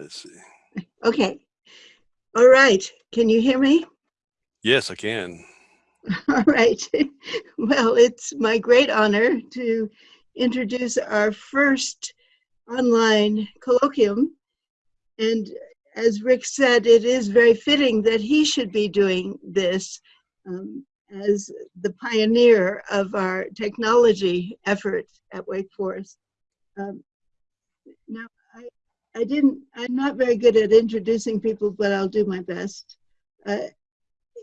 Let's see. Okay. All right. Can you hear me? Yes, I can. All right. Well, it's my great honor to introduce our first online colloquium. And as Rick said, it is very fitting that he should be doing this um, as the pioneer of our technology effort at Wake Forest. Um, now, I, didn't, I'm not very good at introducing people, but I'll do my best. Uh,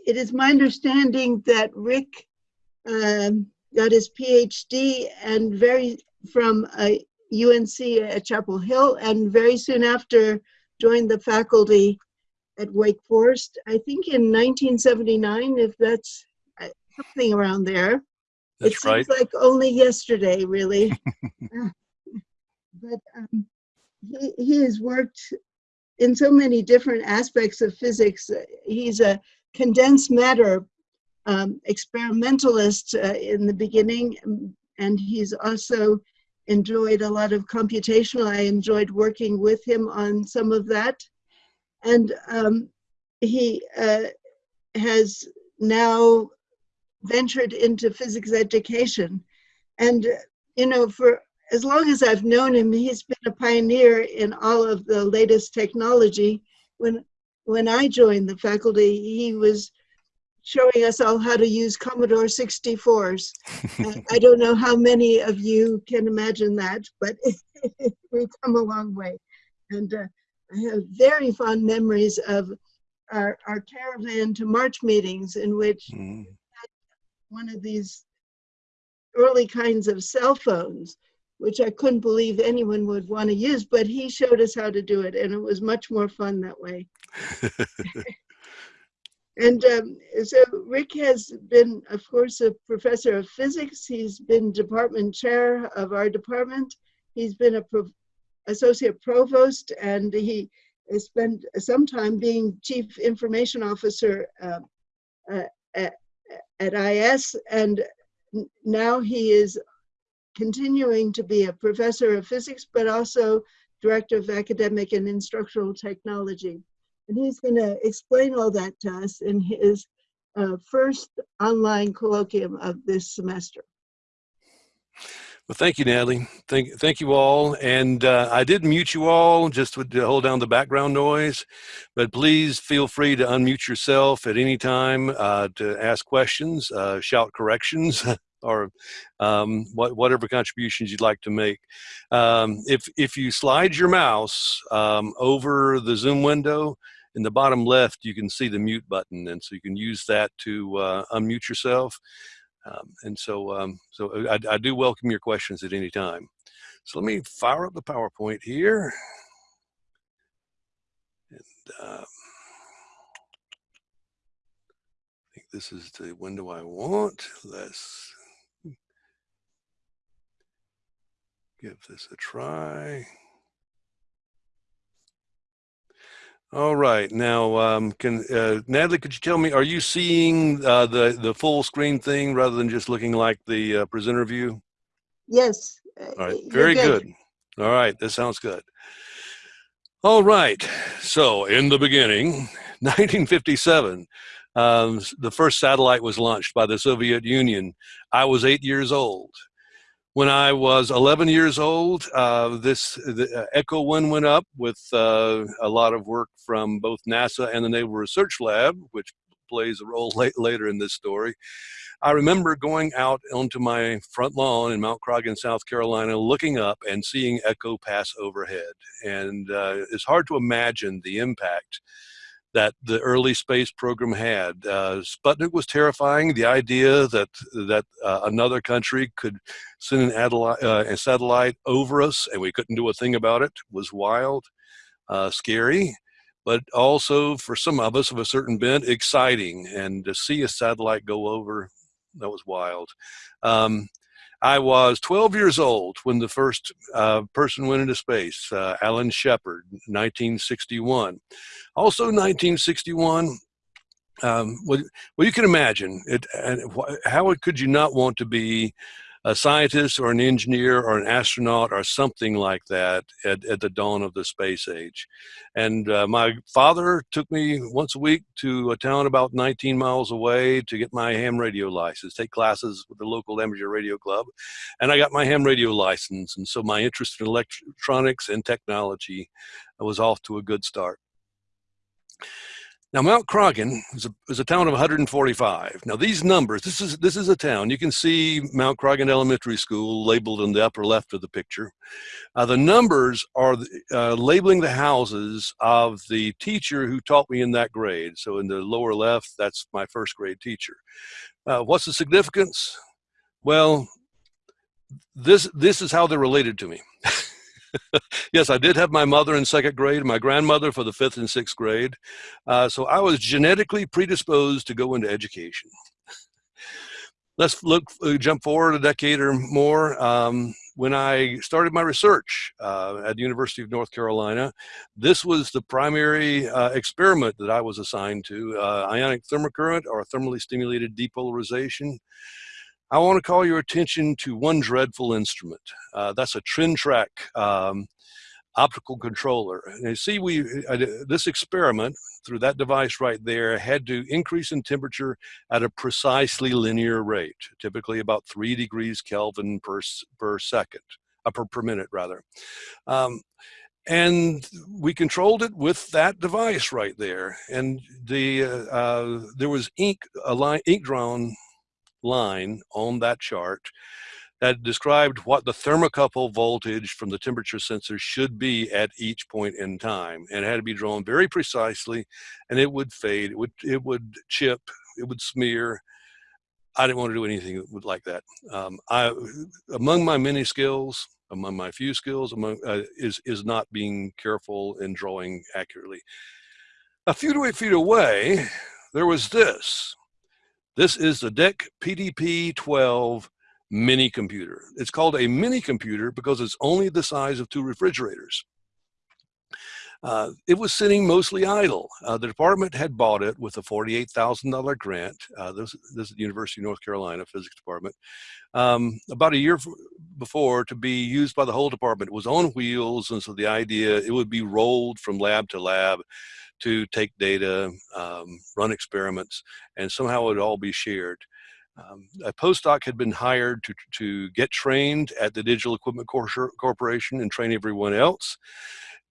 it is my understanding that Rick um, got his PhD and very from UNC at Chapel Hill, and very soon after joined the faculty at Wake Forest. I think in 1979, if that's uh, something around there. That's it right. seems like only yesterday, really. But um, he, has worked in so many different aspects of physics. He's a condensed matter um, experimentalist uh, in the beginning, um, and he's also enjoyed a lot of computational. I enjoyed working with him on some of that. And um, he uh, has now ventured into physics education. And, you know, for as long as I've known him, he's been a pioneer in all of the latest technology. When, when I joined the faculty, he was showing us all how to use Commodore 64s. I don't know how many of you can imagine that, but we've come a long way. And uh, I have very fond memories of our, our caravan to March meetings in which Mm. one of these early kinds of cell phones, which I couldn't believe anyone would want to use, but he showed us how to do it, and it was much more fun that way. And um, so Rick has been, of course, a professor of physics. He's been department chair of our department. He's been a pro associate provost, and he has spent some time being chief information officer uh, uh, at, at IS. And now he is continuing to be a professor of physics, but also director of academic and instructional technology. And he's going to explain all that to us in his uh, first online colloquium of this semester. Well, thank you, Natalie. Thank, thank you all. And uh, I did mute you all just to hold down the background noise, but please feel free to unmute yourself at any time uh, to ask questions, uh, shout corrections, or um, what, whatever contributions you'd like to make. Um, if, if you slide your mouse um, over the Zoom window, in the bottom left, you can see the mute button, and so you can use that to uh, unmute yourself. Um, and so, um, so I, I, do welcome your questions at any time. So let me fire up the PowerPoint here. And um, I think this is the window I want. Let's give this a try. All right. Now, um, can uh, Natalie, could you tell me, are you seeing uh, the the full screen thing rather than just looking like the uh, presenter view? Yes. All right. Very good. good. All right. That sounds good. All right. So, in the beginning, 1957, um, the first satellite was launched by the Soviet Union. I was eight years old. When I was 11 years old, uh, this the, uh, Echo 1 went up with uh, a lot of work from both NASA and the Naval Research Lab, which plays a role late, later in this story. I remember going out onto my front lawn in Mount Croghan, South Carolina, looking up and seeing Echo pass overhead. And uh, it's hard to imagine the impact that the early space program had. Uh, Sputnik was terrifying. The idea that that uh, another country could send an uh, a satellite over us and we couldn't do a thing about it was wild, uh, scary, but also for some of us of a certain bent, exciting. And to see a satellite go over, that was wild. Um, I was 12 years old when the first uh, person went into space, uh, Alan Shepard, 1961. Also 1961, um, well, well, you can imagine it. And how could you not want to be a scientist or an engineer or an astronaut or something like that at, at the dawn of the space age. And uh, my father took me once a week to a town about 19 miles away to get my ham radio license, take classes with the local amateur radio club. And I got my ham radio license. And so my interest in electronics and technology was off to a good start. Now, Mount Croghan is a, is a town of 145. Now, these numbers, this is, this is a town. You can see Mount Croghan Elementary School labeled in the upper left of the picture. Uh, the numbers are uh, labeling the houses of the teacher who taught me in that grade. So in the lower left, that's my first grade teacher. Uh, what's the significance? Well, this, this is how they're related to me. yes, I did have my mother in second grade, my grandmother for the fifth and sixth grade. Uh, so I was genetically predisposed to go into education. Let's look, uh, jump forward a decade or more. Um, when I started my research uh, at the University of North Carolina, this was the primary uh, experiment that I was assigned to, uh, ionic thermocurrent or thermally stimulated depolarization. I want to call your attention to one dreadful instrument. Uh, that's a Trintrac um, optical controller. And you see, we uh, this experiment through that device right there had to increase in temperature at a precisely linear rate, typically about three degrees Kelvin per, per second, uh, per, per minute rather. Um, and we controlled it with that device right there. And the uh, uh, there was ink, a line, ink drawn line on that chart that described what the thermocouple voltage from the temperature sensor should be at each point in time and it had to be drawn very precisely and it would fade it would it would chip it would smear. I didn't want to do anything like that. Um, i among my many skills among my few skills among uh, is is not being careful in drawing accurately. A few feet away there was this this is the DEC PDP-12 mini computer. It's called a mini computer because it's only the size of two refrigerators. Uh, it was sitting mostly idle. Uh, the department had bought it with a $48,000 grant. Uh, this, this, is the University of North Carolina Physics Department. Um, about a year before to be used by the whole department. It was on wheels, and so the idea, it would be rolled from lab to lab to take data, um, run experiments, and somehow it would all be shared. Um, a postdoc had been hired to, to get trained at the Digital Equipment Corporation and train everyone else.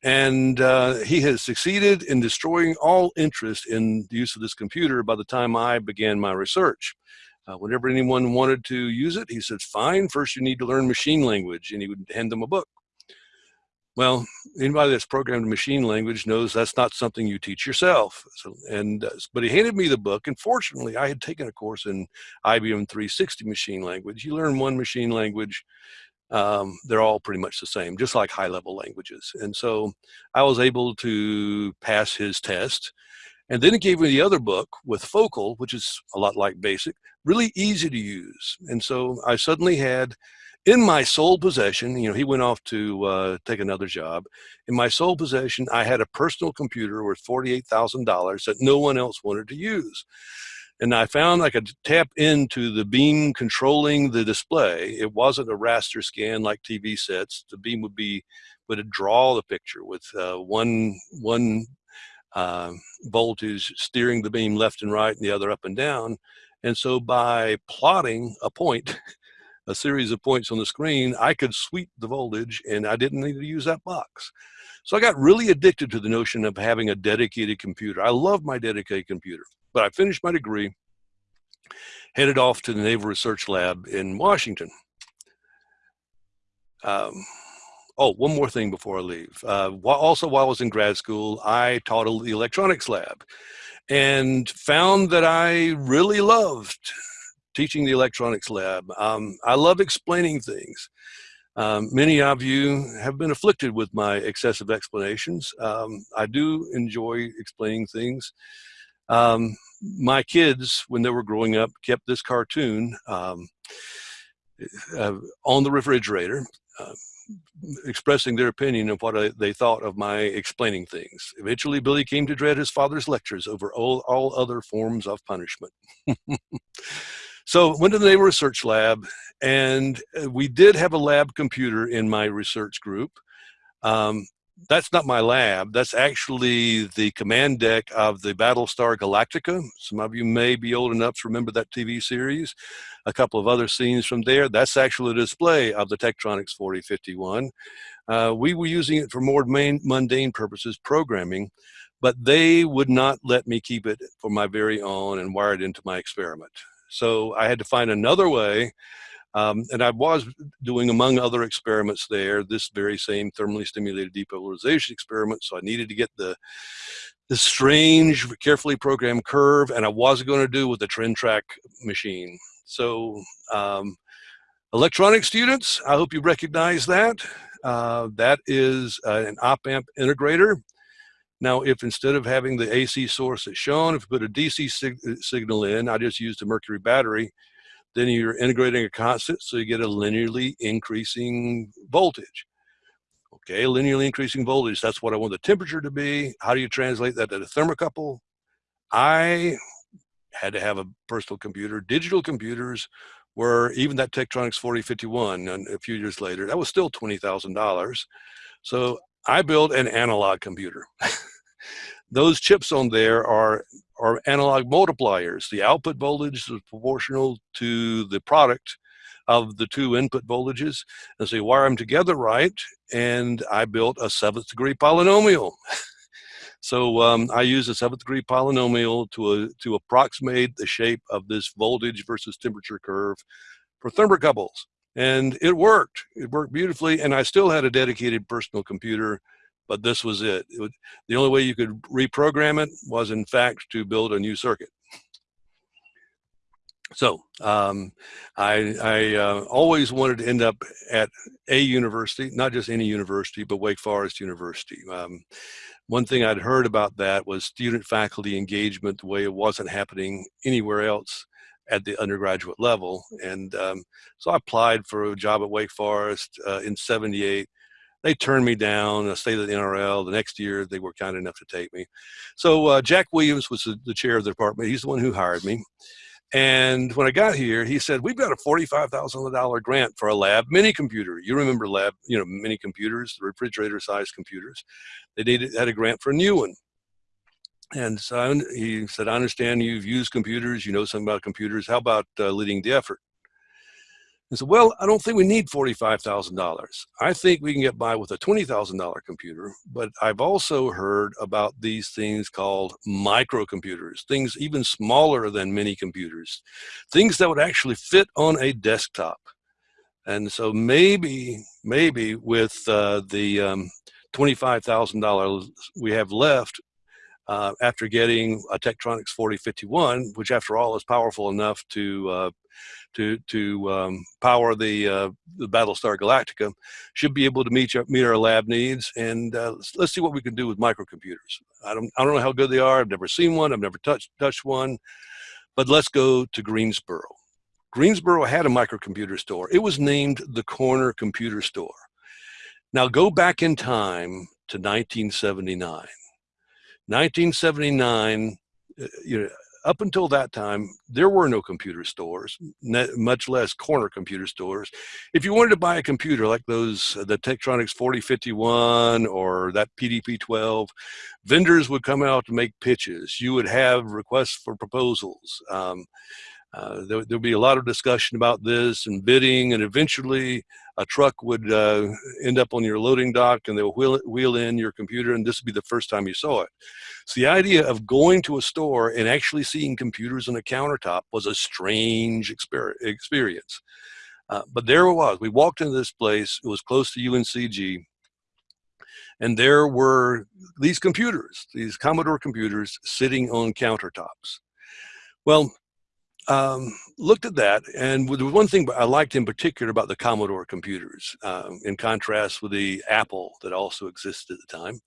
And uh, he has succeeded in destroying all interest in the use of this computer by the time I began my research. Uh, whenever anyone wanted to use it, he said, fine, first you need to learn machine language, and he would hand them a book. Well, anybody that's programmed machine language knows that's not something you teach yourself. So, and uh, but he handed me the book, and fortunately, I had taken a course in IBM 360 machine language. You learn one machine language, um, they're all pretty much the same, just like high-level languages. And so, I was able to pass his test. And then he gave me the other book with Focal, which is a lot like BASIC, really easy to use. And so I suddenly had in my sole possession, you know, he went off to uh, take another job. In my sole possession, I had a personal computer worth $48,000 that no one else wanted to use. And I found I could tap into the beam controlling the display. It wasn't a raster scan like TV sets. The beam would be, would draw the picture with uh, one, one uh, voltage steering the beam left and right and the other up and down. And so by plotting a point a series of points on the screen, I could sweep the voltage and I didn't need to use that box. So I got really addicted to the notion of having a dedicated computer. I love my dedicated computer, but I finished my degree, headed off to the Naval Research Lab in Washington. Um, oh, one more thing before I leave. Uh, also, while I was in grad school, I taught the electronics lab and found that I really loved teaching the electronics lab. Um, I love explaining things. Um, many of you have been afflicted with my excessive explanations. Um, I do enjoy explaining things. Um, my kids, when they were growing up, kept this cartoon um, uh, on the refrigerator, uh, expressing their opinion of what I, they thought of my explaining things. Eventually, Billy came to dread his father's lectures over all, all other forms of punishment. So went to the Naval Research Lab, and uh, we did have a lab computer in my research group. Um, that's not my lab. That's actually the command deck of the Battlestar Galactica. Some of you may be old enough to remember that TV series. A couple of other scenes from there. That's actually a display of the Tektronix 4051. Uh, we were using it for more main, mundane purposes, programming, but they would not let me keep it for my very own and wire it into my experiment. So I had to find another way um, and I was doing, among other experiments there, this very same thermally stimulated depolarization experiment. So I needed to get the, the strange, carefully programmed curve, and I wasn't going to do with the trend track machine. So um, electronic students, I hope you recognize that. Uh, that is uh, an op-amp integrator. Now, if instead of having the AC source that's shown, if you put a DC sig uh, signal in, I just used a mercury battery, then you're integrating a constant, so you get a linearly increasing voltage. Okay, linearly increasing voltage, that's what I want the temperature to be. How do you translate that to the thermocouple? I had to have a personal computer. Digital computers were, even that Tektronix 4051, and a few years later, that was still $20,000. So I built an analog computer. Those chips on there are are analog multipliers. The output voltage is proportional to the product of the two input voltages. And so you wire them together right, and I built a seventh degree polynomial. so um, I use a seventh degree polynomial to, a, to approximate the shape of this voltage versus temperature curve for thermocouples. And it worked. It worked beautifully, and I still had a dedicated personal computer but this was it. it would, the only way you could reprogram it was in fact to build a new circuit. So um, I, I uh, always wanted to end up at a university, not just any university, but Wake Forest University. Um, one thing I'd heard about that was student faculty engagement, the way it wasn't happening anywhere else at the undergraduate level. And um, so I applied for a job at Wake Forest uh, in 78 they turned me down. I stayed at the NRL. The next year, they were kind enough to take me. So uh, Jack Williams was the, the, chair of the department. He's the one who hired me. And when I got here, he said, we've got a $45,000 grant for a lab mini computer. You remember lab, you know, mini computers, the refrigerator sized computers. They needed, had a grant for a new one. And so he said, I understand you've used computers, you know something about computers. How about uh, leading the effort? I said, well, I don't think we need $45,000. I think we can get by with a $20,000 computer, but I've also heard about these things called microcomputers, things even smaller than mini computers, things that would actually fit on a desktop. And so maybe, maybe with uh, the um, $25,000 we have left, uh, after getting a Tektronix 4051, which after all is powerful enough to uh, to to um, power the uh, the Battlestar Galactica, should be able to meet meet our lab needs. And uh, let's, let's, see what we can do with microcomputers. I don't I don't know how good they are. I've never seen one. I've never touched touched one. But let's go to Greensboro. Greensboro had a microcomputer store. It was named the Corner Computer Store. Now go back in time to 1979. 1979, uh, you know, up until that time, there were no computer stores, much less corner computer stores. If you wanted to buy a computer like those, uh, the Tektronix 4051 or that PDP-12, vendors would come out to make pitches. You would have requests for proposals. Um, uh, there, will be a lot of discussion about this and bidding, and eventually a truck would uh, end up on your loading dock and they'll wheel, wheel in your computer, and this would be the first time you saw it. So the idea of going to a store and actually seeing computers on a countertop was a strange experience. Uh, but there it was. We walked into this place. It was close to UNCG. And there were these computers, these Commodore computers sitting on countertops. Well, um, looked at that, and the one thing I liked in particular about the Commodore computers, um, in contrast with the Apple that also existed at the time,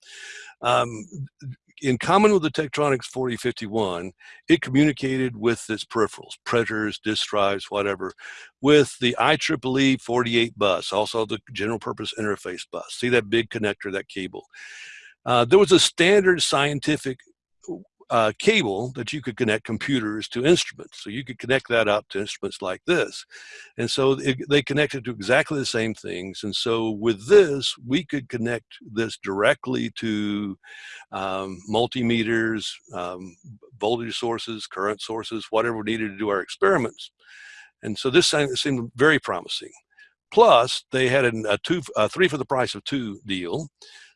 um, in common with the Tektronix 4051, it communicated with its peripherals, printers, disk drives, whatever, with the IEEE 48 bus, also the general purpose interface bus. See that big connector, that cable. Uh, there was a standard scientific uh, cable that you could connect computers to instruments. So you could connect that up to instruments like this. And so it, they connected to exactly the same things. And so with this, we could connect this directly to um, multimeters, um, voltage sources, current sources, whatever we needed to do our experiments. And so this seemed very promising. Plus, they had a, two, a three for the price of two deal.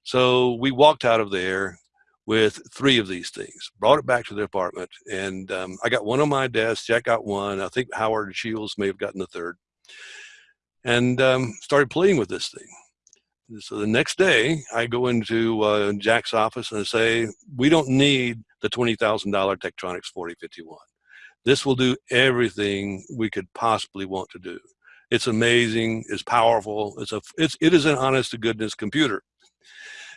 So we walked out of there with three of these things, brought it back to the apartment, and um, I got one on my desk, Jack got one, I think Howard Shields may have gotten the third, and um, started playing with this thing. So the next day, I go into uh, Jack's office and I say, we don't need the $20,000 Tektronix 4051. This will do everything we could possibly want to do. It's amazing, it's powerful, it's a, it's, it is an honest to goodness computer.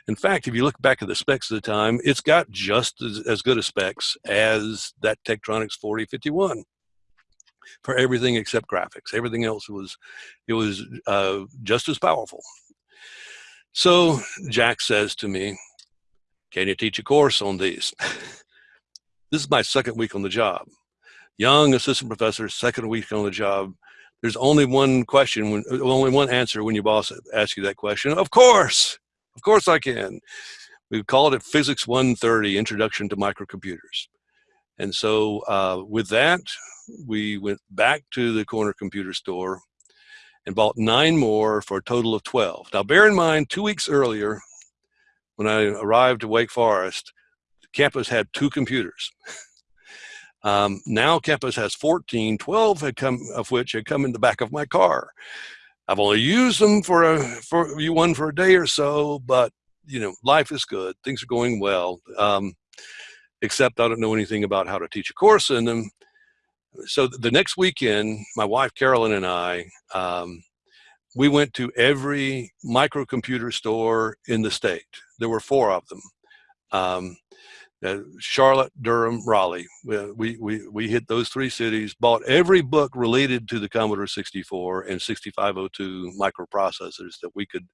In fact, if you look back at the specs of the time, it's got just as, as good a specs as that Tektronix 4051 for everything except graphics. Everything else was, it was uh, just as powerful. So Jack says to me, can you teach a course on these? this is my second week on the job. Young assistant professor, second week on the job. There's only one question, when, only one answer when your boss asks you that question. Of course. Of course I can. We called it Physics 130, Introduction to Microcomputers. And so uh, with that, we went back to the corner computer store and bought nine more for a total of 12. Now bear in mind, two weeks earlier, when I arrived at Wake Forest, campus had two computers. Um, now campus has 14, 12 had come, of which had come in the back of my car. I've only used them for a for you one for a day or so, but you know, life is good. Things are going well. Um, except I don't know anything about how to teach a course in them. So the next weekend, my wife Carolyn and I, um, we went to every microcomputer store in the state. There were four of them. Um, uh, Charlotte, Durham, Raleigh. We, we, we hit those three cities, bought every book related to the Commodore 64 and 6502 microprocessors that we could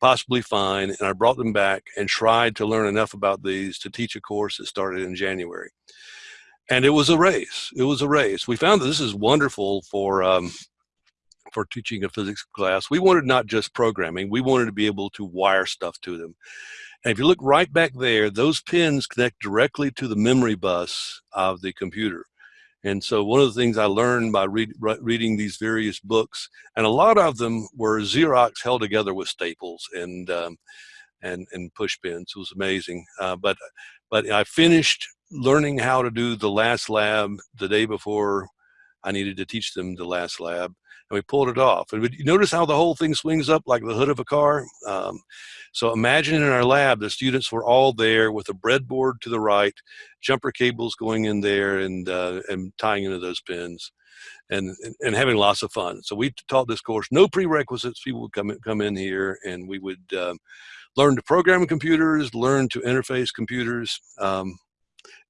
possibly find. And I brought them back and tried to learn enough about these to teach a course that started in January. And it was a race. It was a race. We found that this is wonderful for um, for teaching a physics class. We wanted not just programming, we wanted to be able to wire stuff to them. And if you look right back there, those pins connect directly to the memory bus of the computer. And so one of the things I learned by read, reading these various books, and a lot of them were Xerox held together with staples and um, and and push pins. It was amazing. Uh, but but I finished learning how to do the last lab the day before I needed to teach them the last lab and we pulled it off. And you notice how the whole thing swings up like the hood of a car? Um, so imagine in our lab, the students were all there with a breadboard to the right, jumper cables going in there and, uh, and tying into those pins and, and having lots of fun. So we taught this course, no prerequisites. People would come in, come in here and we would um, learn to program computers, learn to interface computers. Um,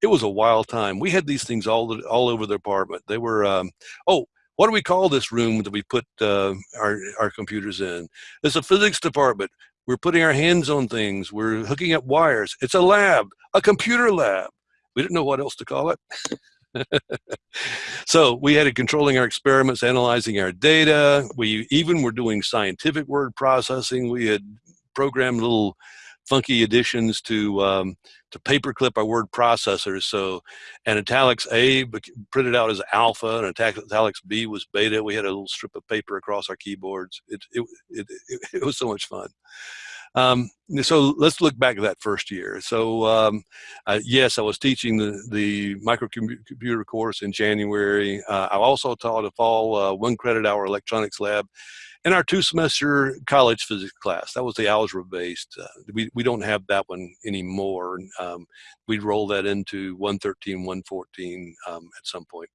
it was a wild time. We had these things all all over the apartment. They were, um, oh, what do we call this room that we put uh, our, our computers in? It's a physics department. We're putting our hands on things. We're hooking up wires. It's a lab, a computer lab. We didn't know what else to call it. so we had it controlling our experiments, analyzing our data. We even were doing scientific word processing. We had programmed little funky additions to um, to paperclip our word processors. So an italics A printed out as alpha and italics B was beta. We had a little strip of paper across our keyboards. It, it, it, it, was so much fun. Um, so let's look back at that first year. So um, uh, yes, I was teaching the, the microcomputer course in January. Uh, I also taught a fall uh, one credit hour electronics lab in our two semester college physics class. That was the algebra based. Uh, we, we don't have that one anymore. Um, we'd roll that into 113, 114 um, at some point.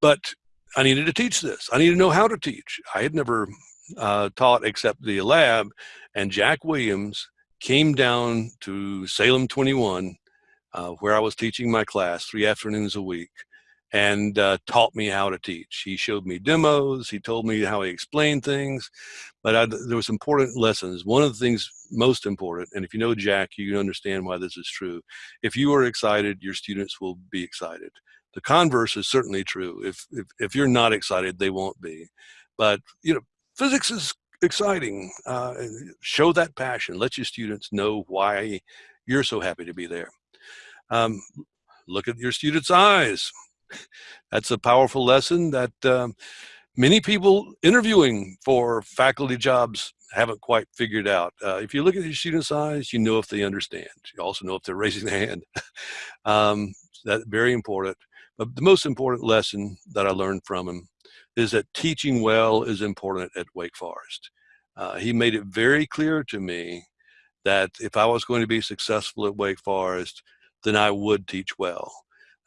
But I needed to teach this. I needed to know how to teach. I had never uh, taught except the lab and Jack Williams came down to Salem 21 uh, where I was teaching my class three afternoons a week and uh, taught me how to teach. He showed me demos. He told me how he explained things, but I, there was important lessons. One of the things most important, and if you know Jack, you can understand why this is true. If you are excited, your students will be excited. The converse is certainly true. If, if, if you're not excited, they won't be. But, you know, physics is exciting. Uh, show that passion. Let your students know why you're so happy to be there. Um, look at your students' eyes. That's a powerful lesson that um, many people interviewing for faculty jobs haven't quite figured out. Uh, if you look at your students' eyes, you know if they understand. You also know if they're raising their hand. um, that's very important. But the most important lesson that I learned from him is that teaching well is important at Wake Forest. Uh, he made it very clear to me that if I was going to be successful at Wake Forest, then I would teach well.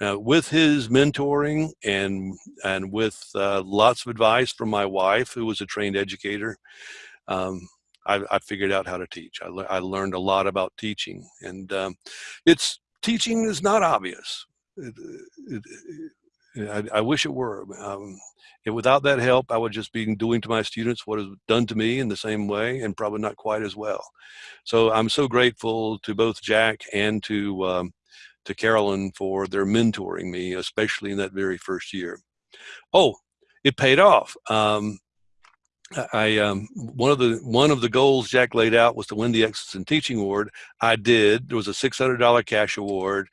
Uh, with his mentoring and and with uh, lots of advice from my wife, who was a trained educator, um, I, I, figured out how to teach. I, le I, learned a lot about teaching, and um, it's teaching is not obvious. It, it, it, I, I, wish it were. Um, without that help, I would just be doing to my students what is done to me in the same way, and probably not quite as well. So I'm so grateful to both Jack and to um, to Carolyn for their mentoring me, especially in that very first year. Oh, it paid off. Um, I um, one of the one of the goals Jack laid out was to win the Excellence in Teaching Award. I did. There was a six hundred dollar cash award.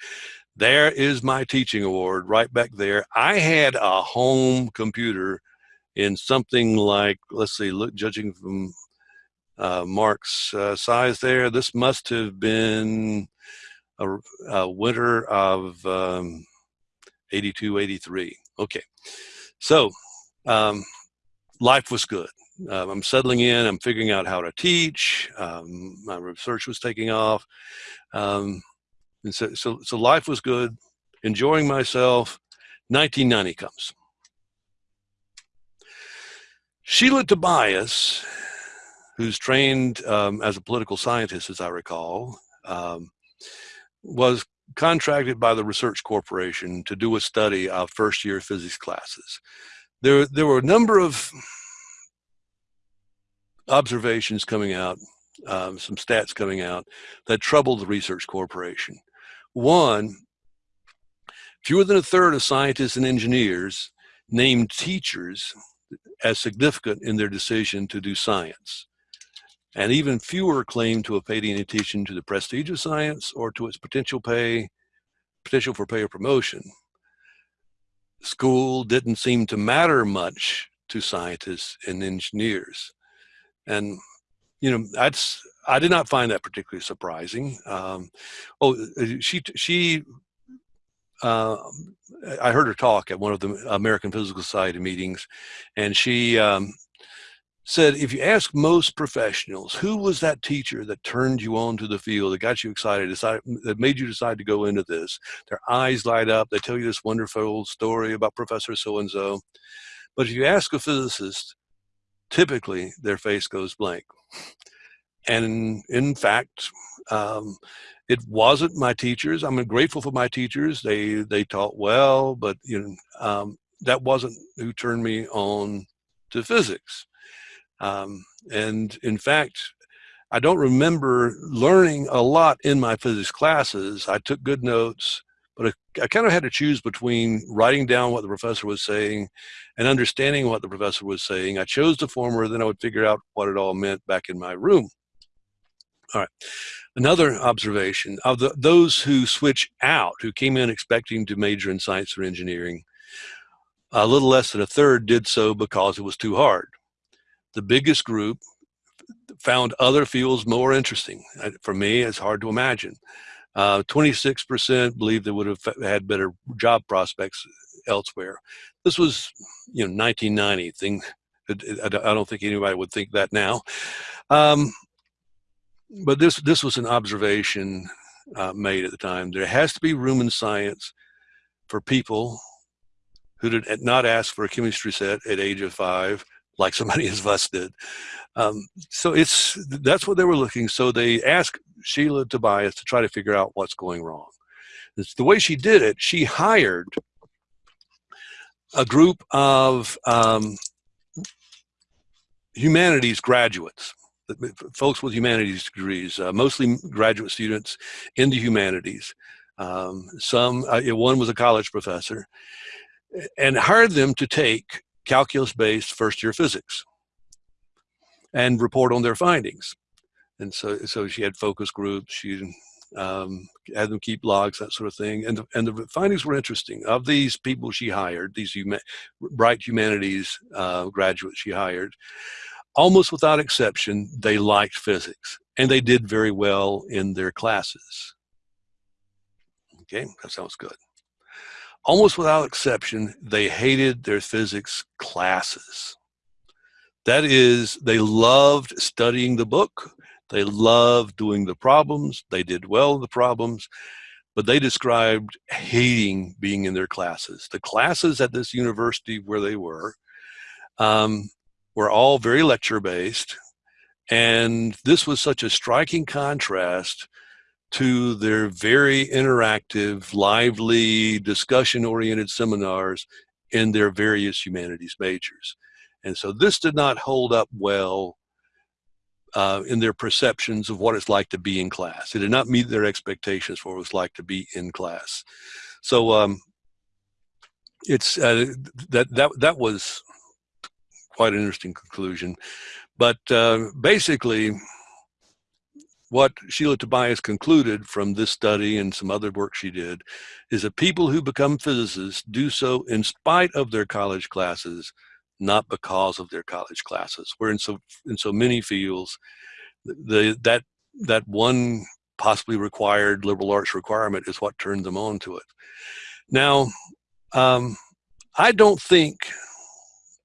There is my teaching award right back there. I had a home computer in something like let's see, look, judging from uh, Mark's uh, size there, this must have been a, a winter of um, 82, 83. Okay, so um, life was good. Um, I'm settling in, I'm figuring out how to teach, um, my research was taking off. Um, and so, so, so life was good, enjoying myself. 1990 comes. Sheila Tobias, who's trained um, as a political scientist, as I recall, um, was contracted by the Research Corporation to do a study of first year physics classes. There, there were a number of observations coming out, um, some stats coming out that troubled the Research Corporation. One, fewer than a third of scientists and engineers named teachers as significant in their decision to do science and even fewer claim to have paid any attention to the prestige of science or to its potential pay, potential for pay or promotion. School didn't seem to matter much to scientists and engineers. And, you know, that's, I did not find that particularly surprising. Um, oh, she, she, uh, I heard her talk at one of the American Physical Society meetings, and she um, said, if you ask most professionals, who was that teacher that turned you on to the field, that got you excited, decided, that made you decide to go into this? Their eyes light up. They tell you this wonderful story about Professor so-and-so. But if you ask a physicist, typically their face goes blank. And in fact, um, it wasn't my teachers. I'm grateful for my teachers. They they taught well, but you know um, that wasn't who turned me on to physics. Um, and in fact, I don't remember learning a lot in my physics classes. I took good notes, but I, I kind of had to choose between writing down what the professor was saying and understanding what the professor was saying. I chose the former, then I would figure out what it all meant back in my room. All right. Another observation of the, those who switch out, who came in expecting to major in science or engineering, a little less than a third did so because it was too hard the biggest group found other fields more interesting. Uh, for me, it's hard to imagine. 26% uh, believe they would have had better job prospects elsewhere. This was, you know, 1990 thing. I don't think anybody would think that now. Um, but this this was an observation uh, made at the time. There has to be room in science for people who did not ask for a chemistry set at age of five like somebody as us did. Um, so it's that's what they were looking. So they asked Sheila Tobias to try to figure out what's going wrong. It's the way she did it, she hired a group of um, humanities graduates, folks with humanities degrees, uh, mostly graduate students in the humanities. Um, some, uh, one was a college professor, and hired them to take calculus-based first-year physics and report on their findings. And so, so she had focus groups. She um, had them keep logs, that sort of thing. And the, and the findings were interesting. Of these people she hired, these huma bright humanities uh, graduates she hired, almost without exception, they liked physics and they did very well in their classes. Okay, that sounds good. Almost without exception, they hated their physics classes. That is, they loved studying the book. They loved doing the problems. They did well the problems, but they described hating being in their classes. The classes at this university where they were um, were all very lecture based. And this was such a striking contrast to their very interactive, lively, discussion-oriented seminars in their various humanities majors. And so this did not hold up well uh, in their perceptions of what it's like to be in class. It did not meet their expectations for what it was like to be in class. So um, it's uh, that that that was quite an interesting conclusion. But uh, basically, what Sheila Tobias concluded from this study and some other work she did is that people who become physicists do so in spite of their college classes, not because of their college classes. Where in so in so many fields, the that that one possibly required liberal arts requirement is what turned them on to it. Now, um, I don't think,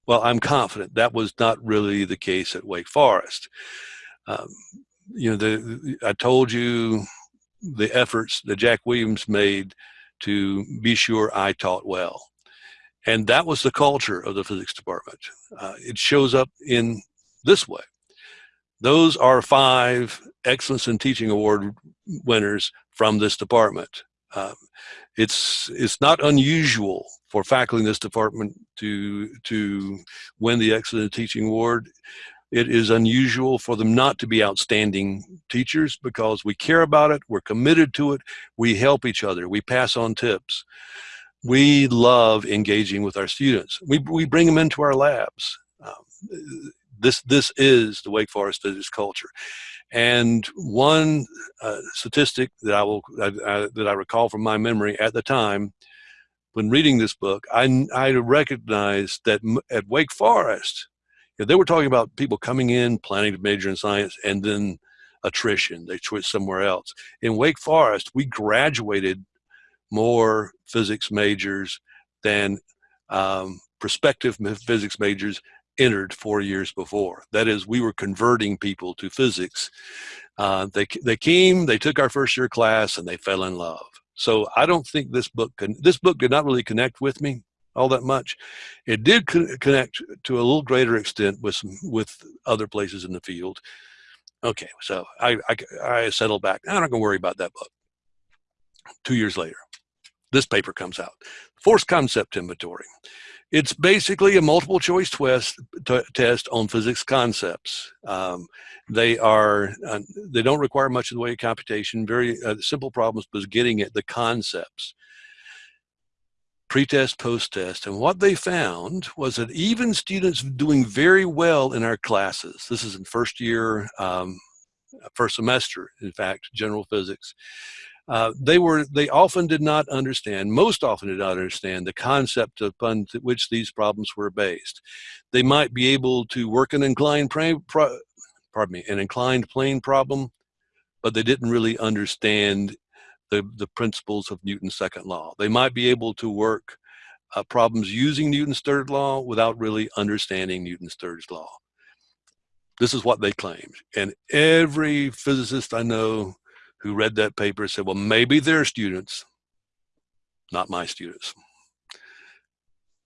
well, I'm confident that was not really the case at Wake Forest. Um, you know, the, I told you the efforts that Jack Williams made to be sure I taught well. And that was the culture of the physics department. Uh, it shows up in this way. Those are five Excellence in Teaching Award winners from this department. Um, it's it's not unusual for faculty in this department to to win the Excellence in Teaching Award it is unusual for them not to be outstanding teachers because we care about it, we're committed to it, we help each other, we pass on tips. We love engaging with our students. We, we bring them into our labs. Um, this, this is the Wake Forest physics culture. And one uh, statistic that I will I, I, that I recall from my memory at the time, when reading this book, I, I recognized that at Wake Forest, they were talking about people coming in, planning to major in science, and then attrition. They switched somewhere else. In Wake Forest, we graduated more physics majors than um, prospective physics majors entered four years before. That is, we were converting people to physics. Uh, they, they came, they took our first year class, and they fell in love. So I don't think this book, can, this book did not really connect with me all that much. It did co connect to a little greater extent with some, with other places in the field. Okay, so I, I, I settled back. I'm not going to worry about that book. Two years later, this paper comes out, Force Concept Inventory. It's basically a multiple choice twist, test on physics concepts. Um, they are uh, they don't require much in the way of computation. Very uh, simple problems, but getting at the concepts pre-test, post-test. And what they found was that even students doing very well in our classes, this is in first year, um, first semester, in fact, general physics, uh, they were they often did not understand most often did not understand the concept upon which these problems were based they might be able to work an inclined pardon me an inclined plane problem but they didn't really understand the, the principles of Newton's second law. They might be able to work uh, problems using Newton's third law without really understanding Newton's third law. This is what they claimed. And every physicist I know who read that paper said, well, maybe they're students, not my students.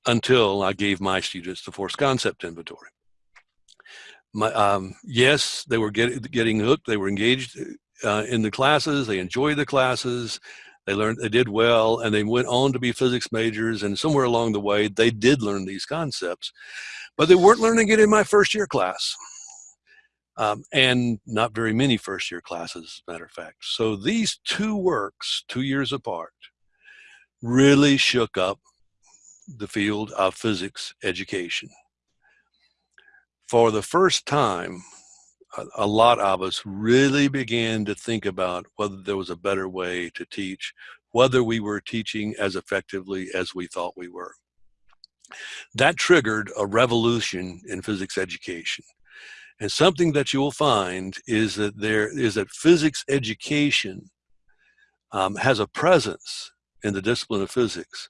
Until I gave my students the force concept inventory. My, um, yes, they were get, getting hooked. They were engaged uh, in the classes. They enjoyed the classes. They learned, they did well, and they went on to be physics majors. And somewhere along the way, they did learn these concepts, but they weren't learning it in my first year class. Um, and not very many first year classes, as a matter of fact. So these two works, two years apart, really shook up the field of physics education. For the first time, a, lot of us really began to think about whether there was a better way to teach, whether we were teaching as effectively as we thought we were. That triggered a revolution in physics education. And something that you will find is that there is that physics education um, has a presence in the discipline of physics,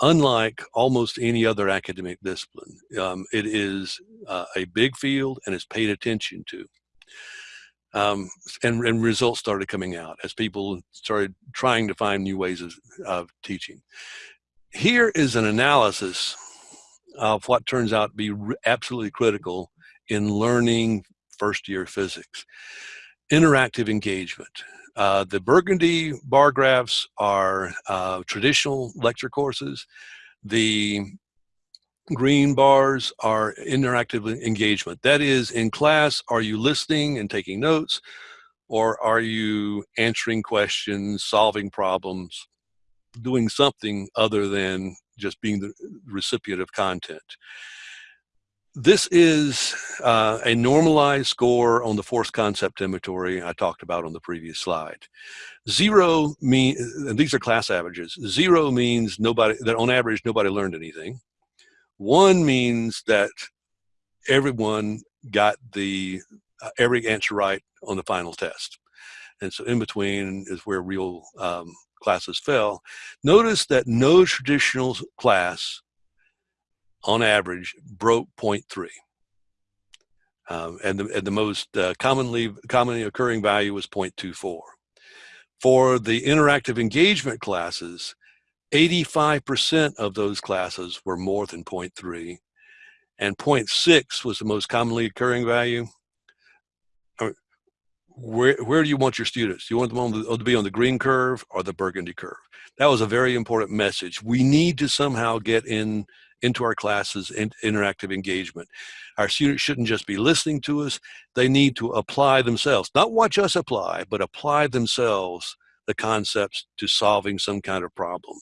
unlike almost any other academic discipline. Um, it is uh, a big field and is paid attention to. Um, and, and, results started coming out as people started trying to find new ways of, of teaching. Here is an analysis of what turns out to be absolutely critical in learning first year physics. Interactive engagement. Uh, the burgundy bar graphs are uh, traditional lecture courses. The green bars are interactive engagement. That is, in class, are you listening and taking notes, or are you answering questions, solving problems, doing something other than just being the recipient of content? This is uh, a normalized score on the force concept inventory I talked about on the previous slide. Zero mean, and these are class averages. Zero means nobody, that on average, nobody learned anything. One means that everyone got the, uh, every answer right on the final test. And so in between is where real um, classes fell. Notice that no traditional class on average, broke 0.3. Um, and, the, and the most uh, commonly, commonly occurring value was 0.24. For the interactive engagement classes, 85% of those classes were more than 0.3, and 0.6 was the most commonly occurring value. Where, where do you want your students? Do you want them to be on the green curve or the burgundy curve? That was a very important message. We need to somehow get in into our classes and interactive engagement. Our students shouldn't just be listening to us, they need to apply themselves, not watch us apply, but apply themselves the concepts to solving some kind of problem.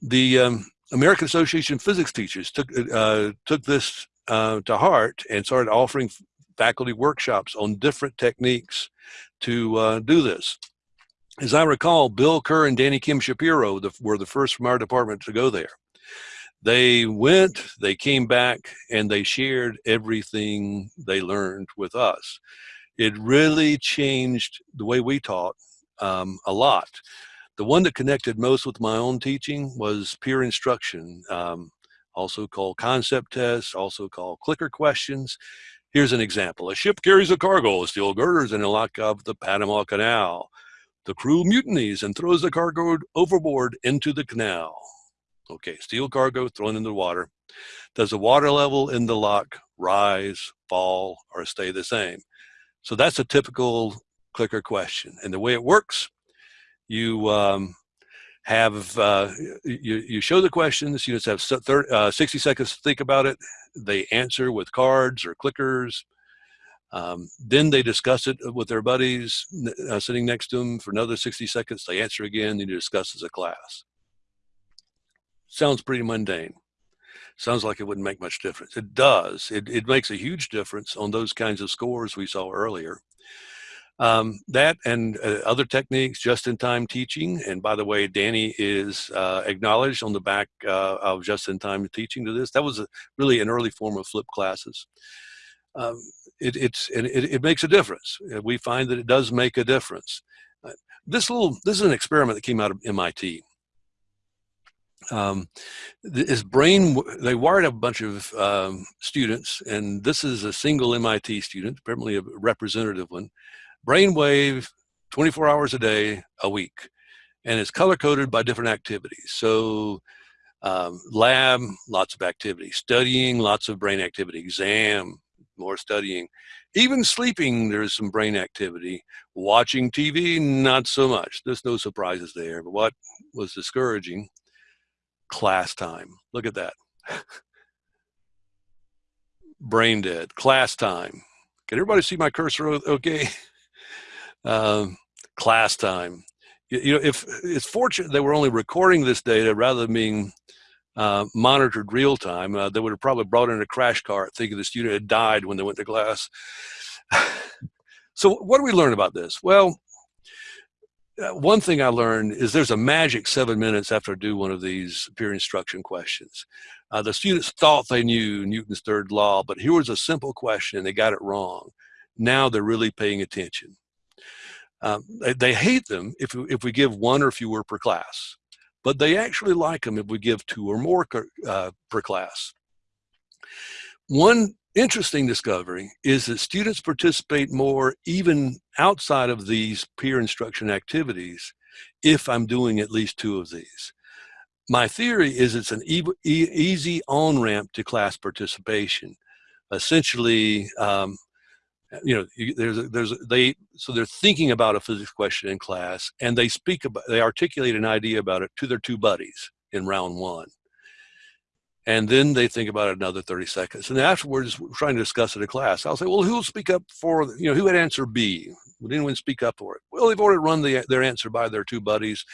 The um, American Association of Physics Teachers took, uh, took this uh, to heart and started offering faculty workshops on different techniques to uh, do this. As I recall, Bill Kerr and Danny Kim Shapiro the, were the first from our department to go there they went, they came back, and they shared everything they learned with us. It really changed the way we taught um, a lot. The one that connected most with my own teaching was peer instruction, um, also called concept tests, also called clicker questions. Here's an example. A ship carries a cargo of steel girders in a lock of the Panama Canal. The crew mutinies and throws the cargo overboard into the canal. Okay, steel cargo thrown in the water. Does the water level in the lock rise, fall, or stay the same? So that's a typical clicker question. And the way it works, you um, have, uh, you, you show the questions, students have 30, uh, 60 seconds to think about it. They answer with cards or clickers. Um, then they discuss it with their buddies uh, sitting next to them for another 60 seconds. They answer again, then you discuss as a class. Sounds pretty mundane. Sounds like it wouldn't make much difference. It does. It, it makes a huge difference on those kinds of scores we saw earlier. Um, that and uh, other techniques, just-in-time teaching. And by the way, Danny is uh, acknowledged on the back uh, of just-in-time teaching to this. That was a, really an early form of flipped classes. Um, it, it's, and it, it, makes a difference. Uh, we find that it does make a difference. Uh, this little, this is an experiment that came out of MIT um, his brain, they wired a bunch of um, students, and this is a single MIT student, apparently a representative one, brainwave 24 hours a day, a week. And it's color coded by different activities. So um, lab, lots of activity. Studying, lots of brain activity. Exam, more studying. Even sleeping, there's some brain activity. Watching TV, not so much. There's no surprises there. But what was discouraging? Class time. Look at that. Brain dead. Class time. Can everybody see my cursor okay? Um, class time. You, you know, if it's fortunate they were only recording this data rather than being uh, monitored real time, uh, they would have probably brought in a crash cart thinking the student had died when they went to class. so what do we learn about this? Well, one thing I learned is there's a magic seven minutes after I do one of these peer instruction questions. Uh, the students thought they knew Newton's third law, but here was a simple question and they got it wrong. Now they're really paying attention. Um, they, they, hate them if, if we give one or fewer per class, but they actually like them if we give two or more uh, per class. One interesting discovery is that students participate more even outside of these peer instruction activities if I'm doing at least two of these. My theory is it's an e e easy on-ramp to class participation. Essentially, um, you know, there's there's they so they're thinking about a physics question in class, and they speak about they articulate an idea about it to their two buddies in round one, and then they think about it another 30 seconds, and afterwards we're trying to discuss it in class. I'll say, well, who'll speak up for you know who had answer B? Would anyone speak up for it? Well, they've already run the, their answer by their two buddies,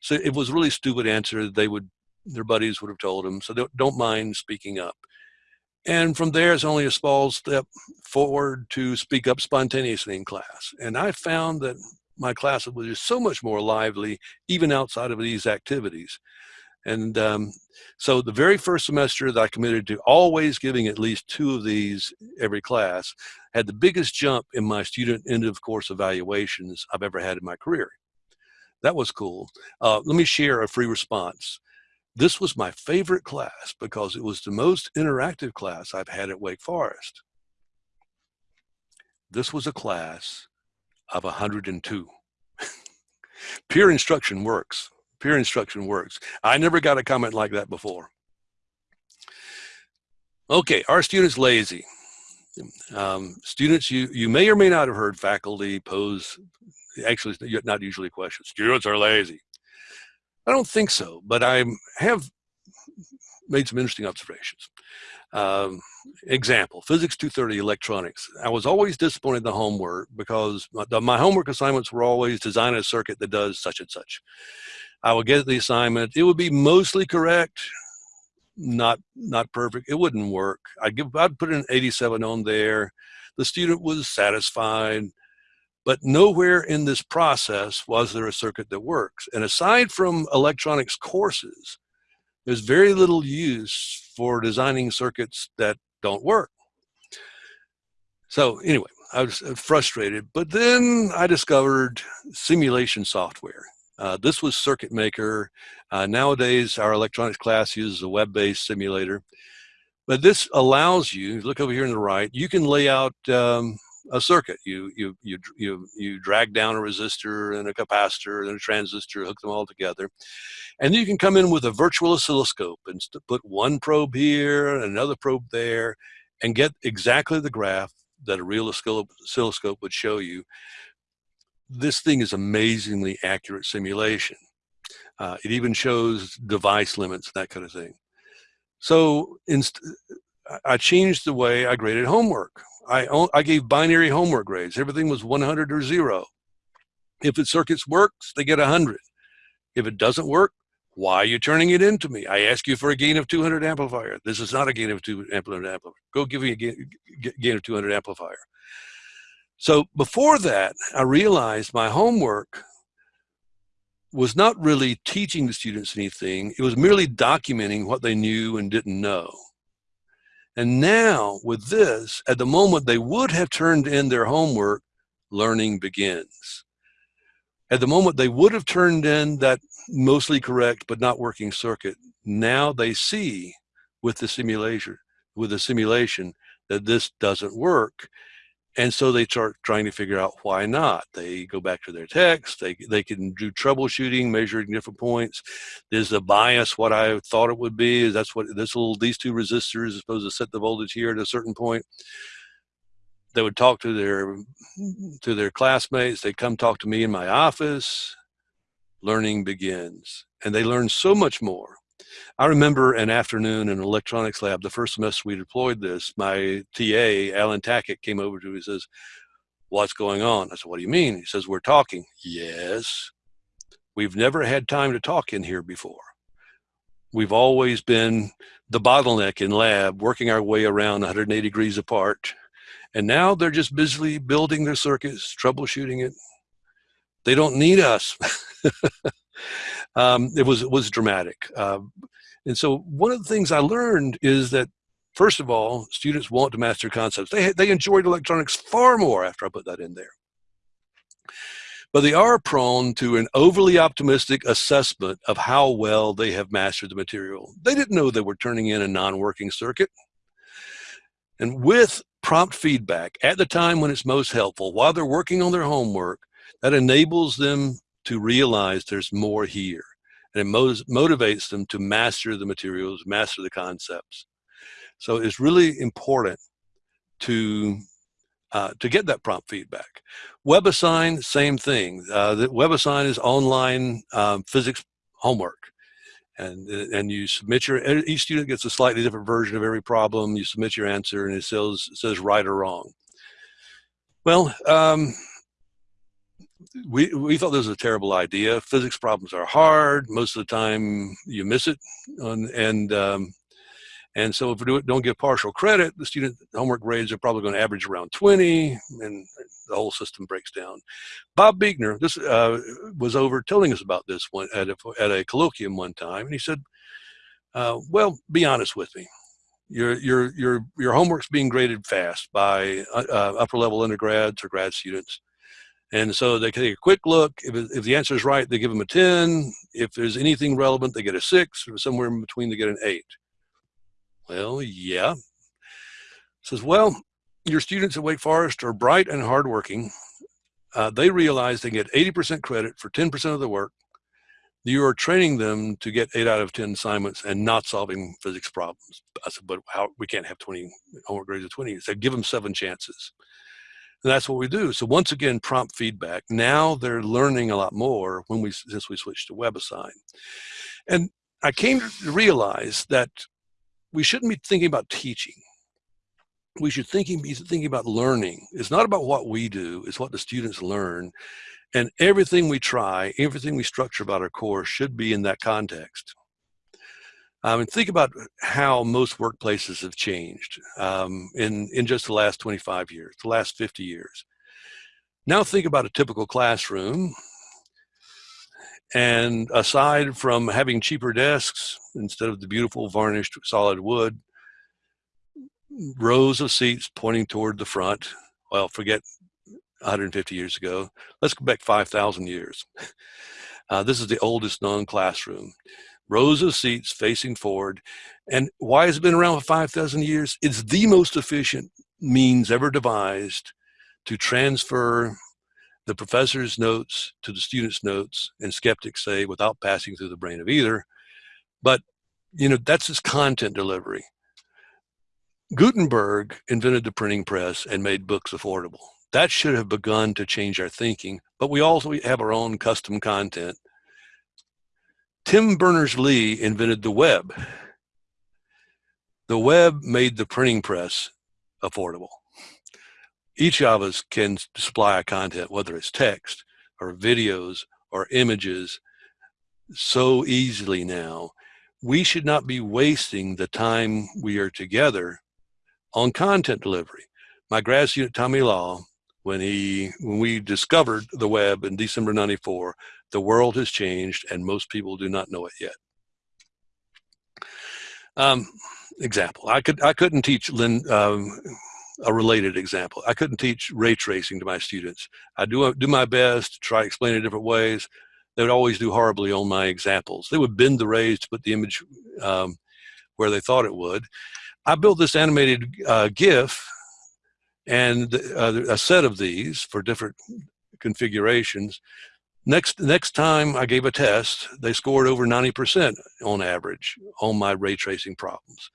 so it was really stupid answer. They would their buddies would have told them, so don't, don't mind speaking up. And from there, it's only a small step forward to speak up spontaneously in class. And I found that my class was just so much more lively, even outside of these activities. And um, so the very first semester that I committed to always giving at least two of these every class had the biggest jump in my student end of course evaluations I've ever had in my career. That was cool. Uh, let me share a free response. This was my favorite class because it was the most interactive class I've had at Wake Forest. This was a class of 102. Peer instruction works. Peer instruction works. I never got a comment like that before. Okay, are students lazy? Um, students, you, you may or may not have heard faculty pose, actually not usually questions, students are lazy. I don't think so, but I have made some interesting observations. Um, example, Physics 230 electronics. I was always disappointed in the homework because my, my, homework assignments were always design a circuit that does such and such. I would get the assignment. It would be mostly correct, not not perfect. It wouldn't work. I'd give I'd put an 87 on there. The student was satisfied. But nowhere in this process was there a circuit that works. And aside from electronics courses, there's very little use for designing circuits that don't work. So anyway, I was frustrated, but then I discovered simulation software. Uh, this was Circuit Maker. Uh, nowadays, our electronics class uses a web-based simulator. But this allows you, look over here on the right, you can lay out um, a circuit. You, you, you, you, you drag down a resistor and a capacitor and a transistor, hook them all together. And you can come in with a virtual oscilloscope and put one probe here and another probe there and get exactly the graph that a real oscilloscope would show you. This thing is amazingly accurate simulation. Uh, it even shows device limits, that kind of thing. So I changed the way I graded homework. I, I gave binary homework grades. Everything was 100 or zero. If the circuits works, they get 100. If it doesn't work, why are you turning it into me? I ask you for a gain of 200 amplifier. This is not a gain of 200 amplifier. Go give me a gain, gain of 200 amplifier. So before that, I realized my homework was not really teaching the students anything. It was merely documenting what they knew and didn't know. And now with this, at the moment they would have turned in their homework, learning begins. At the moment they would have turned in that mostly correct but not working circuit, now they see with the simulation, with the simulation that this doesn't work and so they start trying to figure out why not. They go back to their text, they, they can do troubleshooting, measuring different points. Is the bias what I thought it would be? Is that's what this little, these two resistors are supposed to set the voltage here at a certain point? they would talk to their to their classmates. They come talk to me in my office. Learning begins, and they learn so much more. I remember an afternoon in an electronics lab, the first semester we deployed this, my TA, Alan Tackett, came over to me and says, what's going on? I said, what do you mean? He says, we're talking. Yes. We've never had time to talk in here before. We've always been the bottleneck in lab, working our way around 180 degrees apart. And now they're just busily building their circuits, troubleshooting it. They don't need us. um, it was it was dramatic. Uh, and so one of the things I learned is that first of all, students want to master concepts. They they enjoyed electronics far more after I put that in there. But they are prone to an overly optimistic assessment of how well they have mastered the material. They didn't know they were turning in a non-working circuit. And with prompt feedback at the time when it's most helpful, while they're working on their homework, that enables them to realize there's more here. And it motivates them to master the materials, master the concepts. So it's really important to uh, to get that prompt feedback. WebAssign, same thing. Uh, the WebAssign is online um, physics homework. And, and you submit your, each student gets a slightly different version of every problem. You submit your answer and it says, says right or wrong. Well, um, we, we thought this was a terrible idea. Physics problems are hard. Most of the time you miss it. And, and, um, and so if we do, don't give partial credit, the student homework grades are probably going to average around 20 and the whole system breaks down. Bob Beichner, this uh, was over telling us about this one at a, at a colloquium one time. And he said, uh, well, be honest with me your your your your homework's being graded fast by uh, uh upper level undergrads or grad students and so they take a quick look. If, if the answer is right, they give them a 10. If there's anything relevant, they get a six, or somewhere in between, they get an eight. Well, yeah. Says, well, your students at Wake Forest are bright and hardworking. Uh, they realize they get 80% credit for 10% of the work. You are training them to get eight out of 10 assignments and not solving physics problems. I said, but how, we can't have 20 homework grades of 20. He said, give them seven chances. And that's what we do. So once again, prompt feedback. Now they're learning a lot more when we since we switched to WebAssign. And I came to realize that we shouldn't be thinking about teaching. We should thinking, be thinking about learning. It's not about what we do, it's what the students learn. And everything we try, everything we structure about our course should be in that context. Um, and think about how most workplaces have changed um, in, in just the last 25 years, the last 50 years. Now think about a typical classroom. And aside from having cheaper desks instead of the beautiful varnished solid wood, rows of seats pointing toward the front. Well, forget 150 years ago. Let's go back 5,000 years. Uh, this is the oldest known classroom rows of seats facing forward. And why has it been around for 5,000 years? It's the most efficient means ever devised to transfer the professor's notes to the student's notes, and skeptics say without passing through the brain of either. But, you know, that's his content delivery. Gutenberg invented the printing press and made books affordable. That should have begun to change our thinking, but we also have our own custom content Tim Berners-Lee invented the web. The web made the printing press affordable. Each of us can supply a content, whether it's text or videos or images, so easily now. We should not be wasting the time we are together on content delivery. My grad student, Tommy Law, when he when we discovered the web in December 94, the world has changed and most people do not know it yet. Um, example, I could I couldn't teach Lynn, um, a related example. I couldn't teach ray tracing to my students. I do do my best to try explain it different ways. They would always do horribly on my examples. They would bend the rays to put the image um, where they thought it would. I built this animated uh, GIF and uh, a set of these for different configurations Next, next time I gave a test, they scored over 90% on average on my ray tracing problems.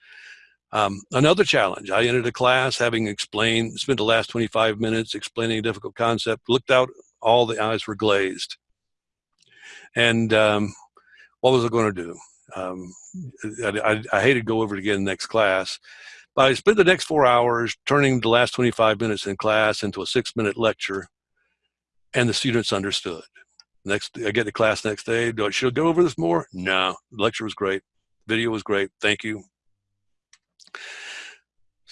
Um, another challenge, I entered a class having explained, spent the last 25 minutes explaining a difficult concept, looked out, all the eyes were glazed. And um, what was I going to do? Um, I, I, I hated to go over it again next class, but I spent the next four hours turning the last 25 minutes in class into a six minute lecture and the students understood. Next, I get to class next day. Do I should go over this more? No, the lecture was great. Video was great. Thank you.